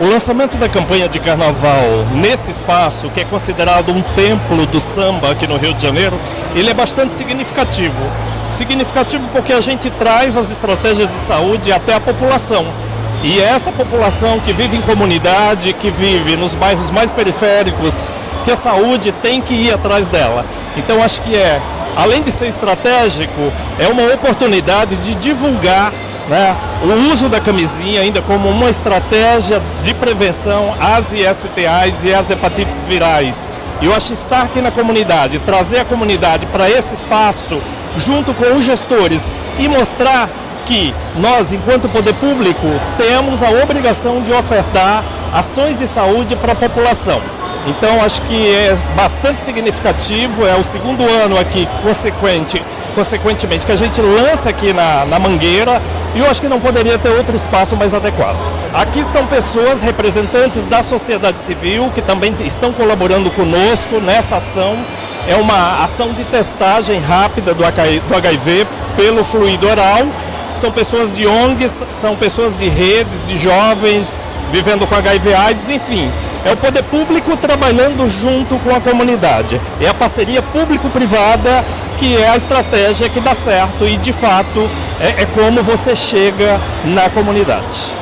O lançamento da campanha de carnaval nesse espaço, que é considerado um templo do samba aqui no Rio de Janeiro, ele é bastante significativo. Significativo porque a gente traz as estratégias de saúde até a população. E é essa população que vive em comunidade, que vive nos bairros mais periféricos, que a saúde tem que ir atrás dela. Então acho que é, além de ser estratégico, é uma oportunidade de divulgar né, o uso da camisinha ainda como uma estratégia de prevenção às ISTAs e às hepatites virais. E eu acho estar aqui na comunidade, trazer a comunidade para esse espaço, junto com os gestores, e mostrar que nós, enquanto poder público, temos a obrigação de ofertar ações de saúde para a população. Então acho que é bastante significativo, é o segundo ano aqui consequente, consequentemente que a gente lança aqui na, na Mangueira e eu acho que não poderia ter outro espaço mais adequado. Aqui são pessoas representantes da sociedade civil que também estão colaborando conosco nessa ação. É uma ação de testagem rápida do HIV pelo fluido oral. São pessoas de ONGs, são pessoas de redes, de jovens vivendo com HIV AIDS, enfim. É o poder público trabalhando junto com a comunidade. É a parceria público-privada que é a estratégia que dá certo e, de fato, é, é como você chega na comunidade.